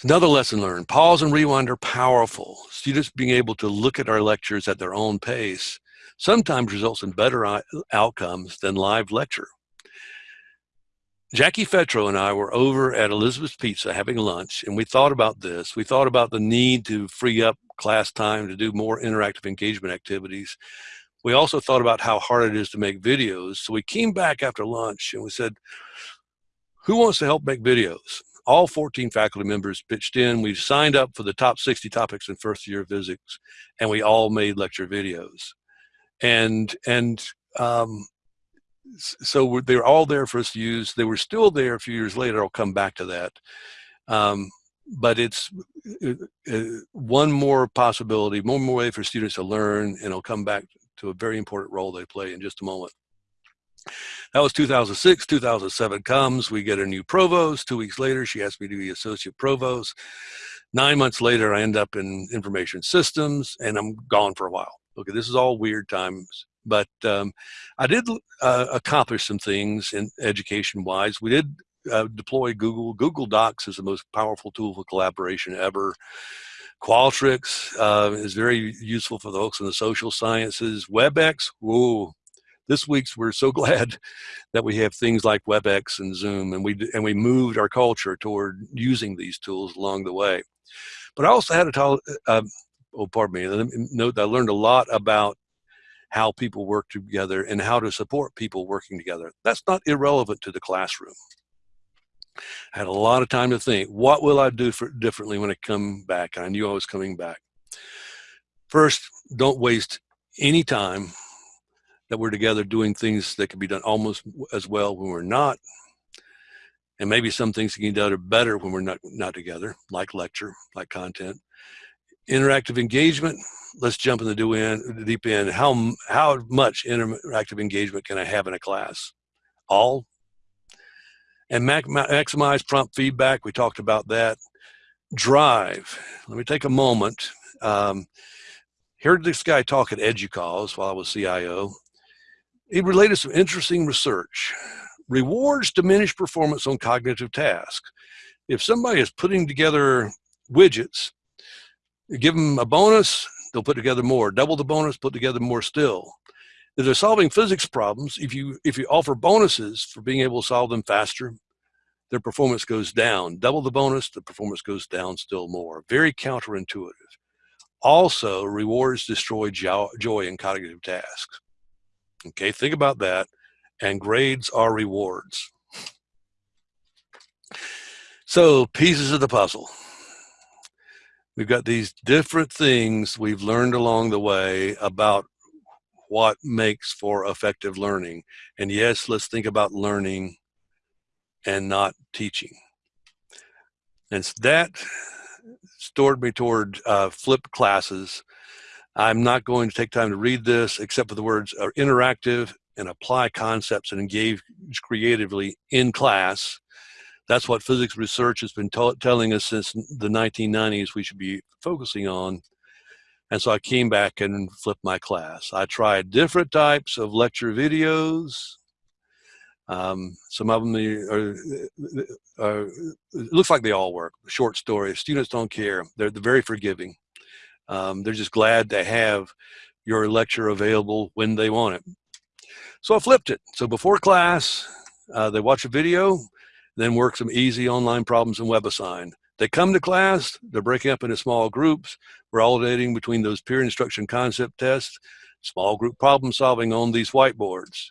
Another lesson learned, pause and rewind are powerful. Students being able to look at our lectures at their own pace sometimes results in better uh, outcomes than live lecture. Jackie Fetro and I were over at Elizabeth's Pizza having lunch, and we thought about this. We thought about the need to free up class time to do more interactive engagement activities. We also thought about how hard it is to make videos. So we came back after lunch and we said, who wants to help make videos? All 14 faculty members pitched in. We signed up for the top 60 topics in first year physics, and we all made lecture videos. And, and um, so they're all there for us to use. They were still there a few years later. I'll come back to that. Um, but it's uh, uh, one more possibility, one more way for students to learn, and I'll come back to a very important role they play in just a moment. That was 2006, 2007 comes, we get a new provost. Two weeks later, she asked me to be associate provost. Nine months later, I end up in information systems and I'm gone for a while. Okay, this is all weird times but um, I did uh, accomplish some things in education wise. We did uh, deploy Google. Google Docs is the most powerful tool for collaboration ever. Qualtrics uh, is very useful for the folks in the social sciences. WebEx, whoa, this week's we're so glad that we have things like WebEx and Zoom, and we and we moved our culture toward using these tools along the way. But I also had tell, uh, oh, pardon me, note that I learned a lot about how people work together and how to support people working together. That's not irrelevant to the classroom. I had a lot of time to think, what will I do for differently when I come back? I knew I was coming back. First, don't waste any time that we're together doing things that can be done almost as well when we're not. And maybe some things can be done better when we're not, not together, like lecture, like content. Interactive engagement, let's jump in the deep end. How, how much interactive engagement can I have in a class? All? And maximize prompt feedback, we talked about that. Drive, let me take a moment. Um, heard this guy talk at EDUCAUSE while I was CIO. He related some interesting research. Rewards diminish performance on cognitive tasks. If somebody is putting together widgets, give them a bonus, they'll put together more. Double the bonus, put together more still. If they're solving physics problems, if you, if you offer bonuses for being able to solve them faster, their performance goes down. Double the bonus, the performance goes down still more. Very counterintuitive. Also, rewards destroy joy in cognitive tasks. Okay, think about that. And grades are rewards. So, pieces of the puzzle. We've got these different things we've learned along the way about what makes for effective learning. And yes, let's think about learning and not teaching. And that stored me toward uh, flipped classes. I'm not going to take time to read this except for the words are interactive and apply concepts and engage creatively in class that's what physics research has been telling us since the 1990s we should be focusing on. And so I came back and flipped my class. I tried different types of lecture videos. Um, some of them are, are, it looks like they all work. Short stories, students don't care. They're, they're very forgiving. Um, they're just glad to have your lecture available when they want it. So I flipped it. So before class, uh, they watch a video, then work some easy online problems in WebAssign. They come to class, they're breaking up into small groups, we're alternating between those peer instruction concept tests, small group problem solving on these whiteboards.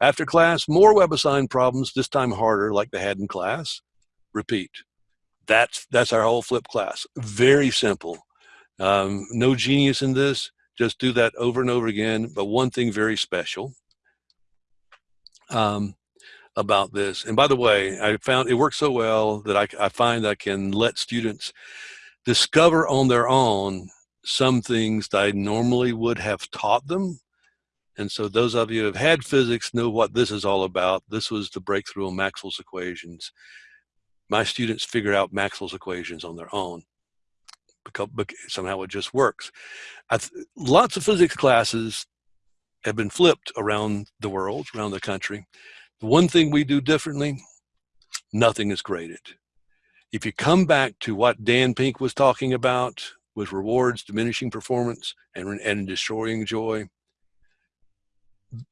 After class, more WebAssign problems, this time harder like they had in class. Repeat. That's, that's our whole flip class. Very simple. Um, no genius in this, just do that over and over again, but one thing very special. Um, about this. And by the way, I found it works so well that I, I find I can let students discover on their own some things that I normally would have taught them. And so those of you who have had physics know what this is all about. This was the breakthrough on Maxwell's equations. My students figure out Maxwell's equations on their own because somehow it just works. lots of physics classes have been flipped around the world, around the country. The one thing we do differently, nothing is graded. If you come back to what Dan Pink was talking about with rewards, diminishing performance, and, and destroying joy,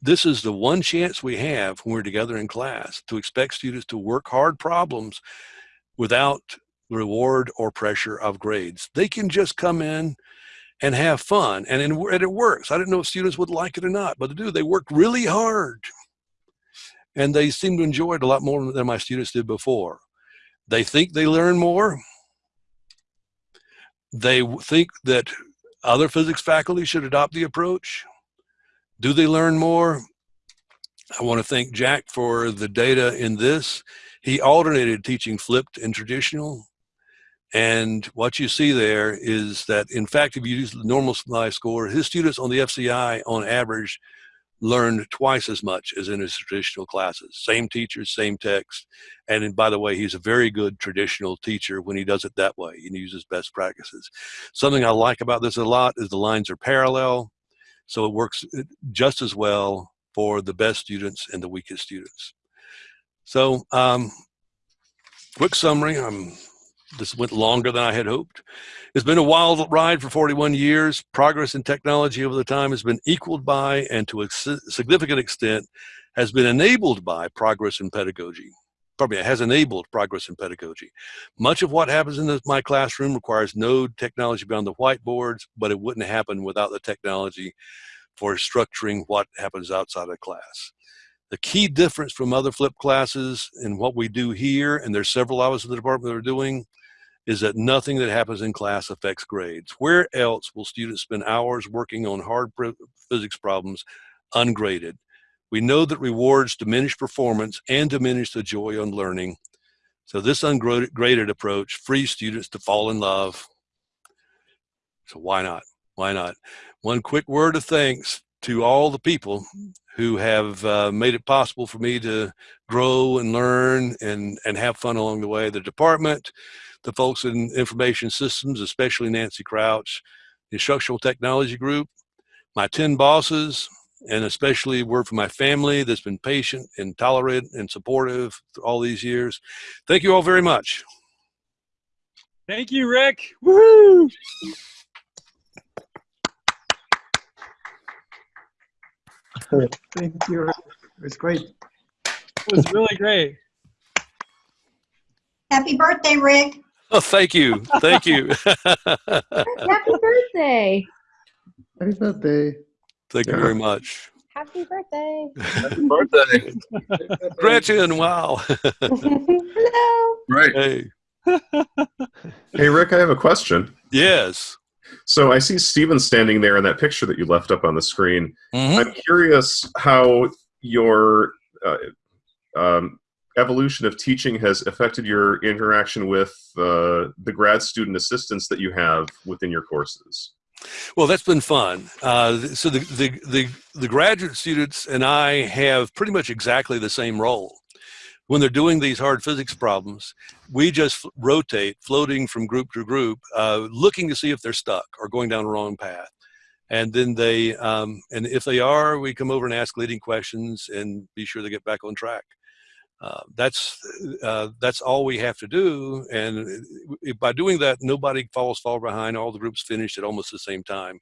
this is the one chance we have when we're together in class to expect students to work hard problems without reward or pressure of grades. They can just come in and have fun and, and it works. I didn't know if students would like it or not, but they do. They work really hard and they seem to enjoy it a lot more than my students did before. They think they learn more. They think that other physics faculty should adopt the approach. Do they learn more? I want to thank Jack for the data in this. He alternated teaching flipped and traditional. And what you see there is that, in fact, if you use the normal SMI score, his students on the FCI on average learned twice as much as in his traditional classes. Same teachers, same text. And by the way, he's a very good traditional teacher when he does it that way and uses best practices. Something I like about this a lot is the lines are parallel. So it works uh, just as well for the best students and the weakest students. So um, quick summary, I'm this went longer than I had hoped. It's been a wild ride for 41 years. Progress in technology over the time has been equaled by and to a significant extent has been enabled by progress in pedagogy. Probably has enabled progress in pedagogy. Much of what happens in my classroom requires no technology beyond the whiteboards, but it wouldn't happen without the technology for structuring what happens outside of class. The key difference from other flip classes and what we do here, and there's several of us in the department that are doing, is that nothing that happens in class affects grades. Where else will students spend hours working on hard physics problems ungraded? We know that rewards diminish performance and diminish the joy on learning. So this ungraded approach frees students to fall in love. So why not? Why not? One quick word of thanks to all the people who have uh, made it possible for me to grow and learn and, and have fun along the way. The department, the folks in information systems, especially Nancy Crouch, the instructional technology group, my 10 bosses, and especially word from my family that's been patient and tolerant and supportive all these years. Thank you all very much. Thank you, Rick. Woohoo! Thank you. It was great. It was really great. Happy birthday, Rick. Oh, thank you. Thank you. Happy birthday. Happy birthday. Thank you very much. Happy birthday. Happy birthday. Gretchen, wow. Hello. Right. Hey. Hey, Rick, I have a question. Yes. So I see Steven standing there in that picture that you left up on the screen. Mhm. I'm curious how your uh, um, evolution of teaching has affected your interaction with uh, the grad student assistants that you have within your courses. Well, that's been fun. Uh, so the, the, the, the graduate students and I have pretty much exactly the same role. When they're doing these hard physics problems, we just rotate, floating from group to group, uh, looking to see if they're stuck or going down the wrong path. And then they, um, and if they are, we come over and ask leading questions and be sure they get back on track. Uh, that's uh, that's all we have to do, and by doing that, nobody falls far behind. All the groups finish at almost the same time,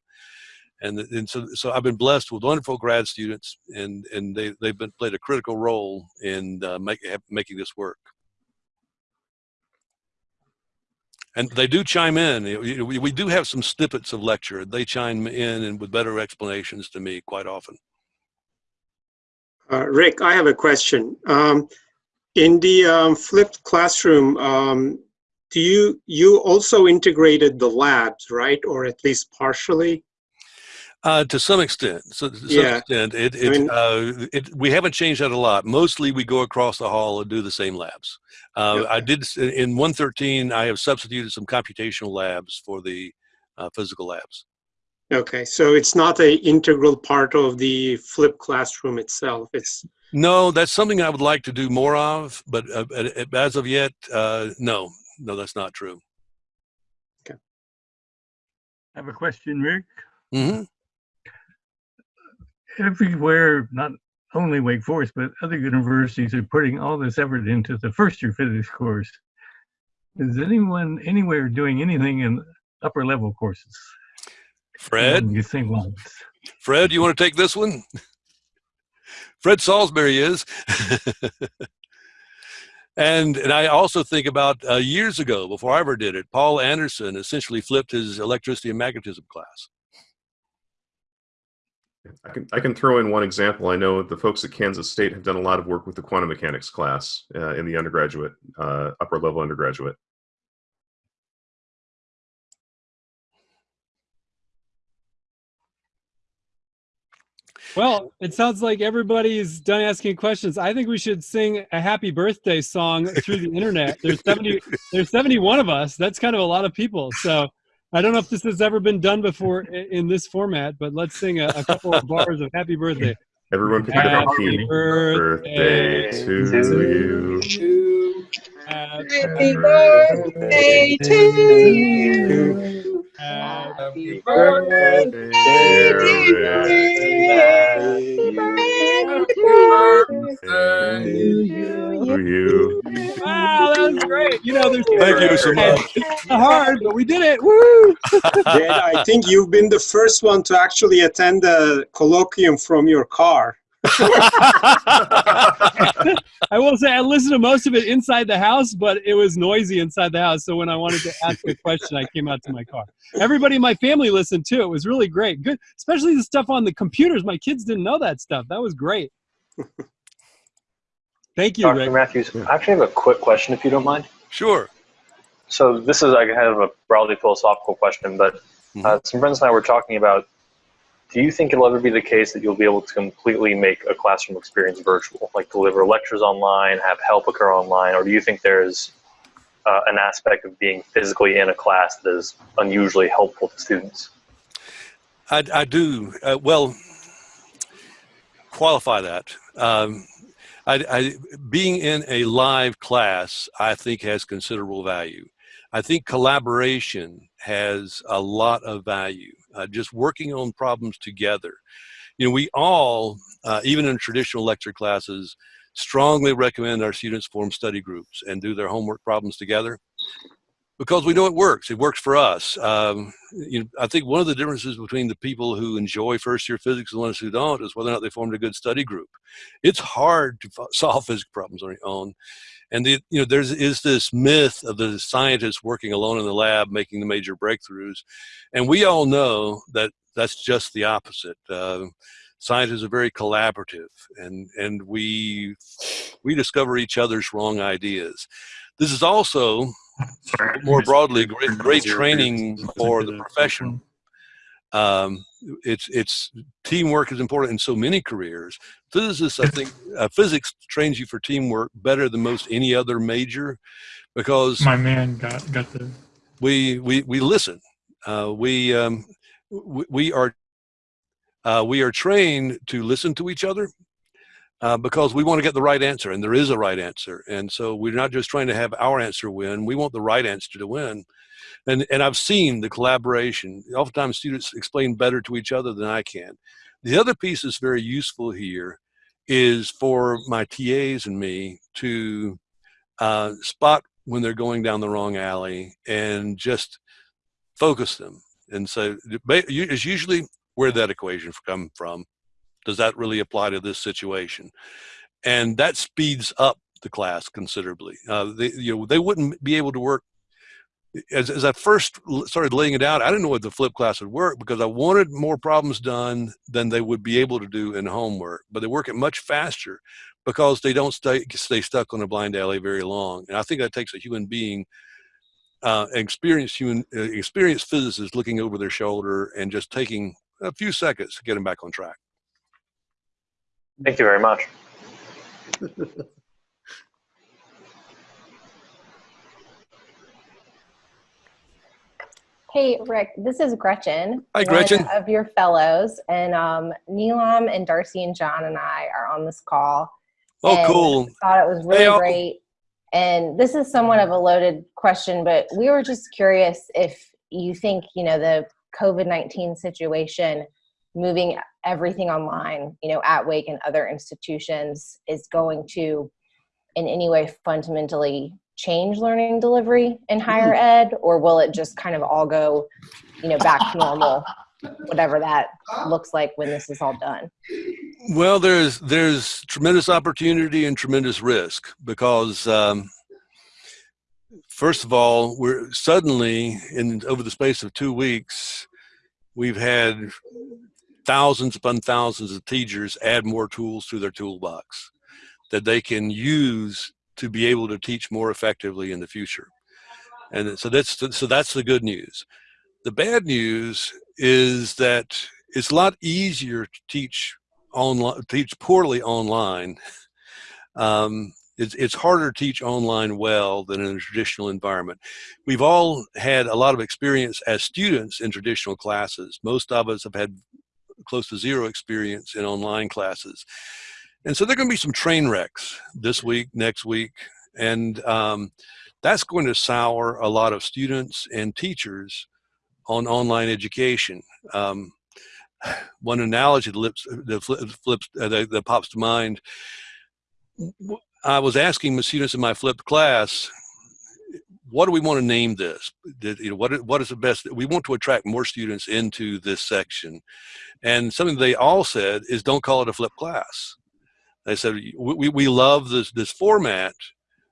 and and so so I've been blessed with wonderful grad students, and and they they've been played a critical role in uh, making this work. And they do chime in. We, we do have some snippets of lecture. They chime in and with better explanations to me quite often. Uh, Rick, I have a question. Um, in the um, flipped classroom, um, do you you also integrated the labs, right, or at least partially? Uh, to some extent, so to some Yeah. extent, it, I mean- uh, it, we haven't changed that a lot. Mostly, we go across the hall and do the same labs. Uh, I did in 113. I have substituted some computational labs for the uh, physical labs. Okay, so it's not a integral part of the flipped classroom itself. It's No, that's something I would like to do more of, but uh, as of yet, uh, no, no, that's not true. Okay. I have a question, Rick. hmm Everywhere, not only Wake Forest, but other universities are putting all this effort into the first year physics course. Is anyone anywhere doing anything in upper level courses? Fred, these same lines? Fred, you want to take this one? Fred Salsbury is. and and I also think about uh, years ago, before I ever did it, Paul Anderson essentially flipped his electricity and magnetism class. I can I can throw in one example. I know the folks at Kansas State have done a lot of work with the quantum mechanics class uh, in the undergraduate, uh, upper level undergraduate. Well, it sounds like everybody's done asking questions. I think we should sing a happy birthday song through the internet. There's 70 there's 71 of us. That's kind of a lot of people. So I don't know if this has ever been done before in this format, but let's sing a, a couple of bars of happy birthday. Everyone pick a different Happy key. birthday Birthday to you. Happy birthday to you. Happy birthday, To you. Wow, that was great. You know, there's Thank you so much. It's hard, but we did it. Woo! Jed, I think you've been the first one to actually attend the colloquium from your car. I will say I listened to most of it inside the house, but it was noisy inside the house. So when I wanted to ask a question, I came out to my car. Everybody in my family listened too. It was really great. Good, especially the stuff on the computers. My kids didn't know that stuff. That was great. Thank you, Dr. Rick. Matthews, I actually have a quick question if you don't mind. Sure. So this is like kind of a broadly philosophical question, but uh, some friends and I were talking about, do you think it'll ever be the case that you'll be able to completely make a classroom experience virtual, like deliver lectures online, have help occur online, or do you think there's uh, an aspect of being physically in a class that is unusually helpful to students? I, I do. Uh, well, qualify that. Um, I, I, being in a live class, I think has considerable value. I think collaboration has a lot of value. Uh, just working on problems together. You know, we all, uh, even in traditional lecture classes, strongly recommend our students form study groups and do their homework problems together because we know it works. It works for us. Um, you know, I think one of the differences between the people who enjoy first year physics and the ones who don't is whether or not they formed a good study group. It's hard to solve physics problems on your own. And the, you know, there's is this myth of the scientists working alone in the lab making the major breakthroughs, and we all know that that's just the opposite. Uh, scientists are very collaborative, and and we we discover each other's wrong ideas. This is also more broadly great, great training for the profession. Um, it's it's teamwork is important in so many careers. Physicists, I think, uh, physics trains you for teamwork better than most any other major, because My man got got the we we we listen. Uh, we um, we, we are uh, we are trained to listen to each other uh, because we want to get the right answer, and there is a right answer. And so we're not just trying to have our answer win; we want the right answer to win. And and I've seen the collaboration. Oftentimes, students explain better to each other than I can. The other piece that's very useful here is for my TAs and me to uh, spot when they're going down the wrong alley and just focus them. And so it's usually where that equation come from. Does that really apply to this situation? And that speeds up the class considerably. Uh, they, you know, they wouldn't be able to work as, as I first started laying it out, I didn't know what the flip class would work because I wanted more problems done than they would be able to do in homework. But they work it much faster because they don't stay stay stuck on a blind alley very long. And I think that takes a human being, uh, experienced human, uh, experienced physicist looking over their shoulder and just taking a few seconds to get them back on track. Thank you very much. Hey, Rick, this is Gretchen. Hi, Gretchen. Of your fellows. And um, Neelam and Darcy and John and I are on this call. Oh, cool. Thought it was really Hey, great. And this is somewhat of a loaded question, but we were just curious if you think, you know, the COVID 19 situation, moving everything online, you know, at Wake and other institutions is going to in any way fundamentally change learning delivery in higher ed or will it just kind of all go you know back to normal whatever that looks like when this is all done? Well, there's there's tremendous opportunity and tremendous risk because um, first of all, we're suddenly in over the space of two weeks, we've had thousands upon thousands of teachers add more tools to their toolbox that they can use to be able to teach more effectively in the future. And so that's so that's the good news. The bad news is that it's a lot easier to teach online teach poorly online um, it's, it's harder to teach online well than in a traditional environment we've all had a lot of experience as students in traditional classes most of us have had close to zero experience in online classes and so there are going to be some train wrecks this week next week and um, that's going to sour a lot of students and teachers on online education um, one analogy that, lips, that flips uh, that, that pops to mind. I was asking the students in my flipped class, what do we want to name this? Did, you know, what, what is the best? We want to attract more students into this section. And something they all said is don't call it a flipped class. They said, we, we love this, this format,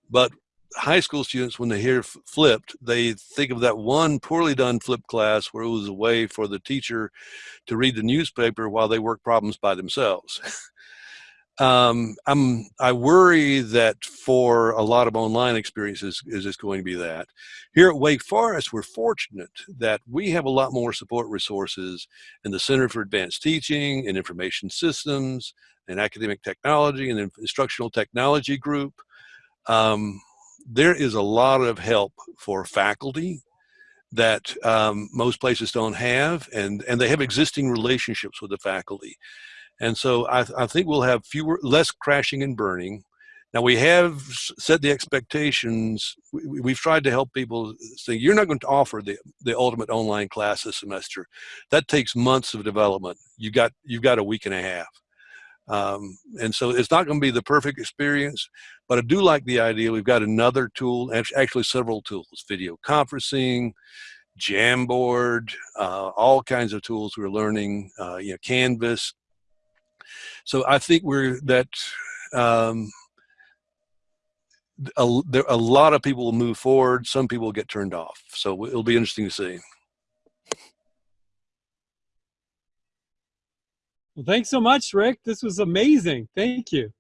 but high school students, when they hear flipped, they think of that one poorly done flipped class where it was a way for the teacher to read the newspaper while they work problems by themselves. um, I'm, I worry that for a lot of online experiences is it's going to be that. Here at Wake Forest, we're fortunate that we have a lot more support resources in the Center for Advanced Teaching and Information Systems and Academic Technology and Instructional Technology Group. Um, there is a lot of help for faculty that um, most places don't have, and, and they have existing relationships with the faculty. And so I, I think we'll have fewer, less crashing and burning. Now we have set the expectations. We, we've tried to help people say, you're not going to offer the, the ultimate online class this semester. That takes months of development. You got, you've got a week and a half. Um, and so it's not going to be the perfect experience, but I do like the idea. We've got another tool, actually several tools, video conferencing, Jamboard, uh, all kinds of tools we're learning, uh, you know, Canvas. So I think we're that um, a, there, a lot of people will move forward. Some people will get turned off. So it'll be interesting to see. Well, thanks so much, Rick. This was amazing. Thank you.